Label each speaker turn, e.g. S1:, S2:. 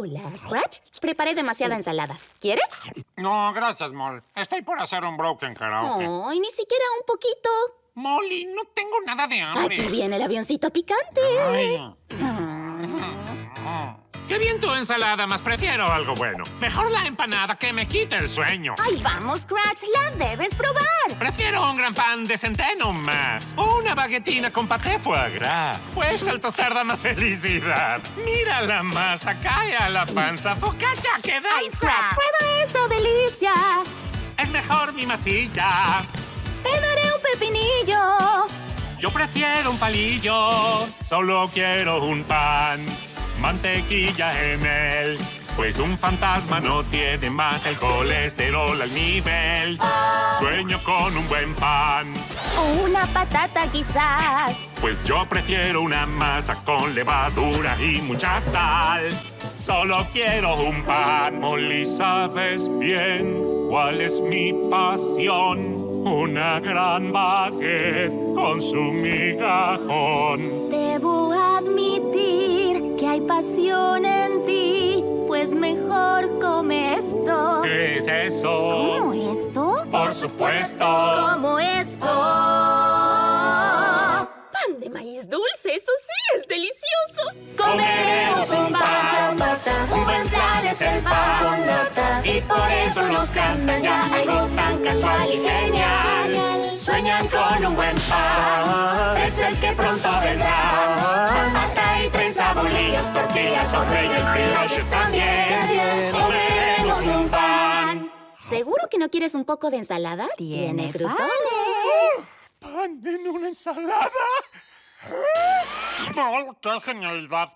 S1: Hola, Scratch. Preparé demasiada ensalada. ¿Quieres?
S2: No, gracias, Mol. Estoy por hacer un broken karaoke.
S1: Ay, ni siquiera un poquito.
S2: Molly, no tengo nada de hambre.
S1: Aquí viene el avioncito picante.
S2: Ay.
S1: Ah.
S2: Qué bien tu ensalada, más prefiero algo bueno. Mejor la empanada que me quite el sueño.
S1: Ay, vamos, Scratch. La debes probar.
S2: Prefiero un gran pan de centeno más. Una baguetina con paté foie gras. Pues el tostar da más felicidad. Mira la masa, cae a la panza. Focaccia que danza.
S1: Ay, Scratch, prueba esta delicia.
S2: Es mejor mi masilla.
S1: Te daré un pepinillo.
S2: Yo prefiero un palillo. Solo quiero un pan. Mantequilla en él. Pues un fantasma no tiene más el colesterol al nivel. Sueño con un buen pan.
S1: O una patata, quizás.
S2: Pues yo prefiero una masa con levadura y mucha sal. Solo quiero un pan. Molly, sabes bien cuál es mi pasión. Una gran baguette con su migajón.
S1: Debo admitir que hay pasión ¿Cómo esto?
S2: Por supuesto.
S1: Como esto. Pan de maíz dulce, eso sí es delicioso.
S2: Comeremos un pan,
S1: chamata. Un buen plan es el pan con nata. Y por eso nos cantan ya algo tan casual y genial. Sueñan con un buen pan. Pretzels que pronto vendrá. Chamata y trenza, bolillos, tortillas, reyes, ¿Seguro que no quieres un poco de ensalada?
S3: Tiene
S1: panes.
S2: ¿Pan en una ensalada? ¡Oh, ¡Qué genialidad!